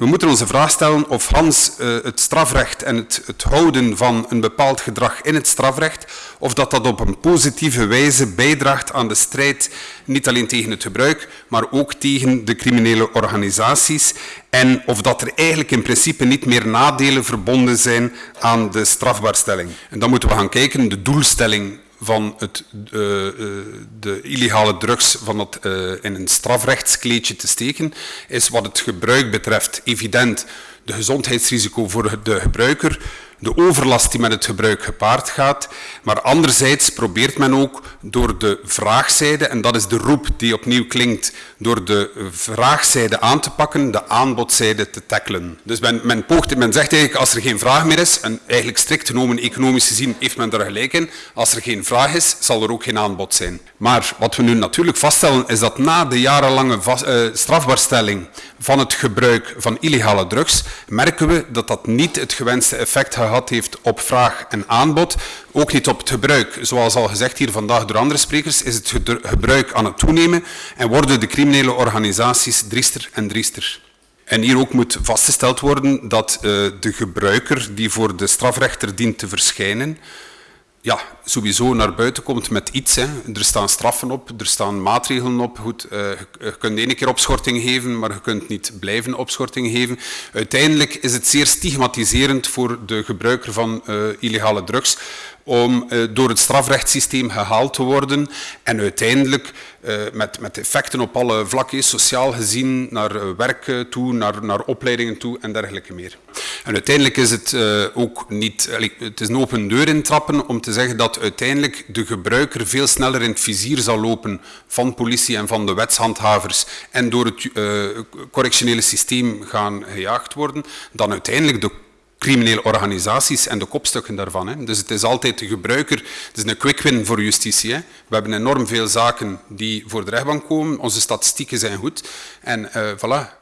We moeten onze vraag stellen of Hans uh, het strafrecht en het, het, houden van een bepaald gedrag in het strafrecht, of dat dat op een positieve wijze bijdraagt aan de strijd niet alleen tegen het gebruik, maar ook tegen de criminele organisaties en of dat er eigenlijk in principe niet meer nadelen verbonden zijn aan de strafbaarstelling. En dan moeten we gaan kijken, de doelstelling van het, uh, de illegale drugs van het, uh, in een strafrechtskleedje te steken, is wat het gebruik betreft evident. De gezondheidsrisico voor de gebruiker, de overlast die met het gebruik gepaard gaat. Maar anderzijds probeert men ook door de vraagzijde, en dat is de roep die opnieuw klinkt, door de vraagzijde aan te pakken, de aanbodzijde te tackelen. Dus men, men, men zegt eigenlijk, als er geen vraag meer is, en eigenlijk strikt genomen economisch gezien heeft men daar gelijk in, als er geen vraag is, zal er ook geen aanbod zijn. Maar wat we nu natuurlijk vaststellen, is dat na de jarenlange vast, uh, strafbaarstelling van het gebruik van illegale drugs, merken we dat dat niet het gewenste effect gehad heeft op vraag en aanbod, ook niet op het gebruik. Zoals al gezegd hier vandaag door andere sprekers, is het gebruik aan het toenemen en worden de criminele organisaties driester en driester. En hier ook moet vastgesteld worden dat uh, de gebruiker die voor de strafrechter dient te verschijnen, ja, sowieso naar buiten komt met iets. Hè. Er staan straffen op, er staan maatregelen op. Goed, uh, je kunt één keer opschorting geven, maar je kunt niet blijven opschorting geven. Uiteindelijk is het zeer stigmatiserend voor de gebruiker van uh, illegale drugs om uh, door het strafrechtssysteem gehaald te worden en uiteindelijk met, met effecten op alle vlakken, sociaal gezien, naar werk toe, naar, naar opleidingen toe en dergelijke meer. En uiteindelijk is het uh, ook niet, het is een open deur intrappen om te zeggen dat uiteindelijk de gebruiker veel sneller in het vizier zal lopen van politie en van de wetshandhavers en door het uh, correctionele systeem gaan gejaagd worden, dan uiteindelijk de criminele organisaties en de kopstukken daarvan. Hè. Dus het is altijd de gebruiker, het is een quick win voor justitie. Hè. We hebben enorm veel zaken die voor de rechtbank komen, onze statistieken zijn goed en uh, voilà,